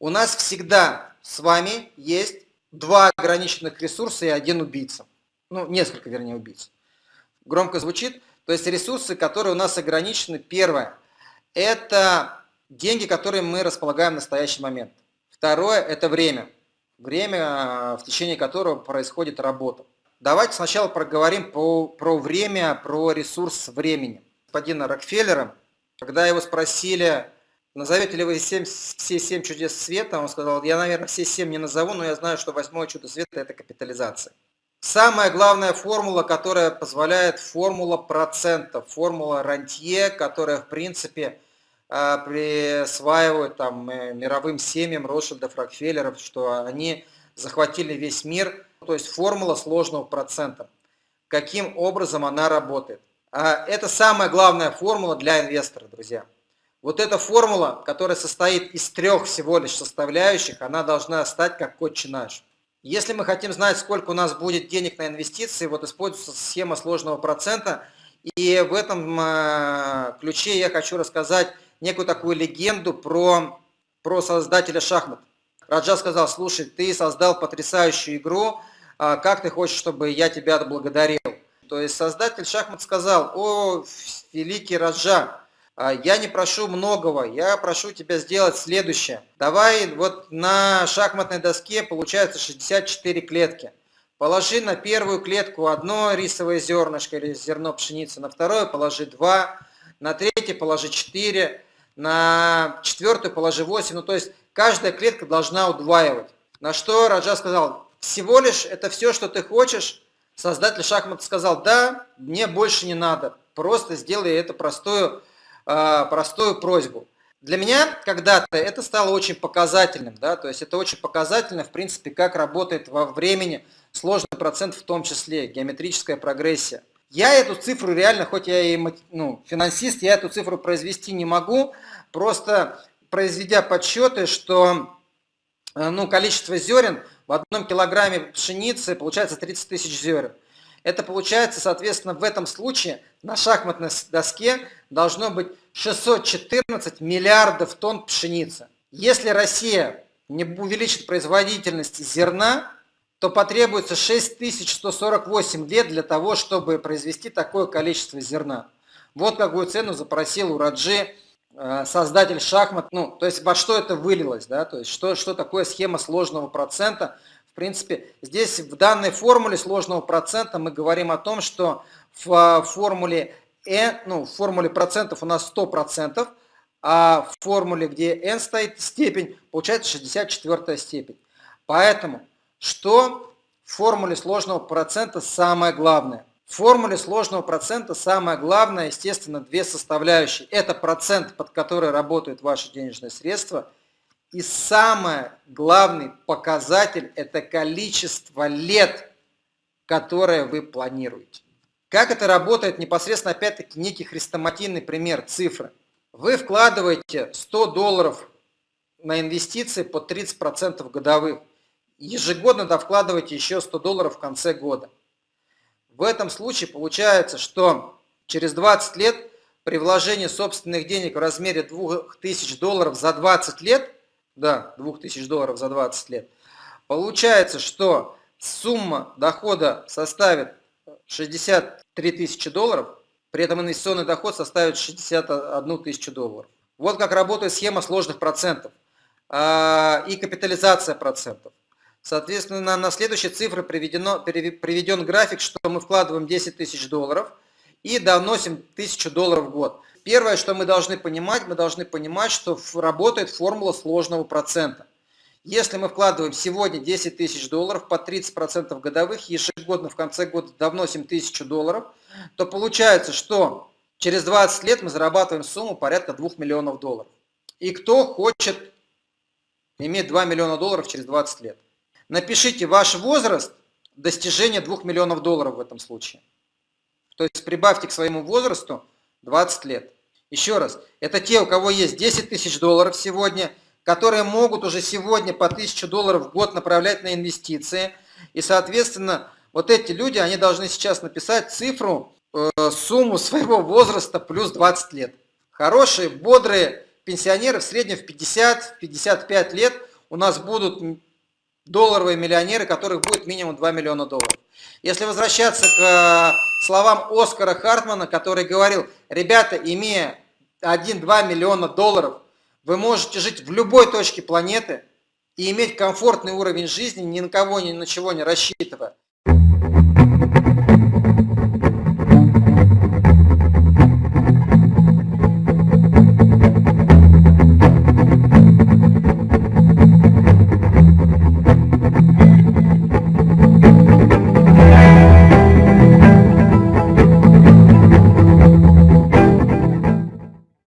У нас всегда с вами есть два ограниченных ресурса и один убийца. Ну, несколько, вернее, убийц. Громко звучит. То есть ресурсы, которые у нас ограничены. Первое – это деньги, которые мы располагаем в настоящий момент. Второе – это время. Время, в течение которого происходит работа. Давайте сначала проговорим про, про время, про ресурс времени. Господина Рокфеллера, когда его спросили, назовете ли вы 7, все семь чудес света, он сказал, я, наверное, все семь не назову, но я знаю, что восьмое чудо света – это капитализация. Самая главная формула, которая позволяет формула процентов, формула рантье, которая, в принципе, а, присваивают там, э, мировым семьям Ротшильдов, Рокфеллеров, что они захватили весь мир, то есть формула сложного процента. Каким образом она работает? А, это самая главная формула для инвестора, друзья. Вот эта формула, которая состоит из трех всего лишь составляющих, она должна стать как отче наш. Если мы хотим знать, сколько у нас будет денег на инвестиции, вот используется схема сложного процента. И в этом э, ключе я хочу рассказать некую такую легенду про, про создателя шахмат. Раджа сказал, слушай, ты создал потрясающую игру, а как ты хочешь, чтобы я тебя отблагодарил? То есть создатель шахмат сказал, о, великий Раджа, а я не прошу многого, я прошу тебя сделать следующее. Давай вот на шахматной доске получается 64 клетки. Положи на первую клетку одно рисовое зернышко или зерно пшеницы, на второе положи два, на третье положи четыре, на четвертую положи 8. Ну, то есть каждая клетка должна удваивать. На что Раджа сказал, всего лишь это все, что ты хочешь. Создатель шахмат сказал, да, мне больше не надо. Просто сделай эту простую, а, простую просьбу. Для меня когда-то это стало очень показательным, да, то есть это очень показательно, в принципе, как работает во времени сложный процент в том числе, геометрическая прогрессия. Я эту цифру реально, хоть я и ну, финансист, я эту цифру произвести не могу, просто произведя подсчеты, что э, ну, количество зерен в одном килограмме пшеницы получается 30 тысяч зерен. Это получается, соответственно, в этом случае на шахматной доске должно быть 614 миллиардов тонн пшеницы. Если Россия не увеличит производительность зерна, то потребуется 6148 лет для того, чтобы произвести такое количество зерна. Вот какую цену запросил у Раджи создатель шахмат. Ну, то есть во что это вылилось, да, то есть что, что такое схема сложного процента. В принципе, здесь в данной формуле сложного процента мы говорим о том, что в э, формуле n, ну, в формуле процентов у нас 100%, а в формуле, где n стоит степень, получается 64 степень. Поэтому что в формуле сложного процента самое главное? В формуле сложного процента самое главное, естественно, две составляющие. Это процент, под который работают ваши денежные средства. И самый главный показатель – это количество лет, которое вы планируете. Как это работает непосредственно, опять-таки, некий хрестоматийный пример, цифры. Вы вкладываете 100 долларов на инвестиции по 30% годовых ежегодно довкладываете еще 100 долларов в конце года. В этом случае получается, что через 20 лет при вложении собственных денег в размере 2000 долларов за 20 лет, да, 2000 долларов за 20 лет, получается, что сумма дохода составит 63 тысячи долларов, при этом инвестиционный доход составит 61 тысячу долларов. Вот как работает схема сложных процентов а, и капитализация процентов. Соответственно, на следующей цифре приведено, приведен график, что мы вкладываем 10 тысяч долларов и доносим 1000 долларов в год. Первое, что мы должны понимать, мы должны понимать, что работает формула сложного процента. Если мы вкладываем сегодня 10 тысяч долларов по 30% годовых, ежегодно в конце года довносим 1000 долларов, то получается, что через 20 лет мы зарабатываем сумму порядка 2 миллионов долларов. И кто хочет иметь 2 миллиона долларов через 20 лет? Напишите ваш возраст достижения 2 миллионов долларов в этом случае. То есть прибавьте к своему возрасту 20 лет. Еще раз, это те, у кого есть 10 тысяч долларов сегодня, которые могут уже сегодня по 1000 долларов в год направлять на инвестиции. И, соответственно, вот эти люди, они должны сейчас написать цифру, э, сумму своего возраста плюс 20 лет. хорошие, бодрые пенсионеры в среднем в 50-55 лет у нас будут долларовые миллионеры, которых будет минимум 2 миллиона долларов. Если возвращаться к э, словам Оскара Хартмана, который говорил, ребята, имея 1-2 миллиона долларов, вы можете жить в любой точке планеты и иметь комфортный уровень жизни, ни на кого, ни на чего не рассчитывая.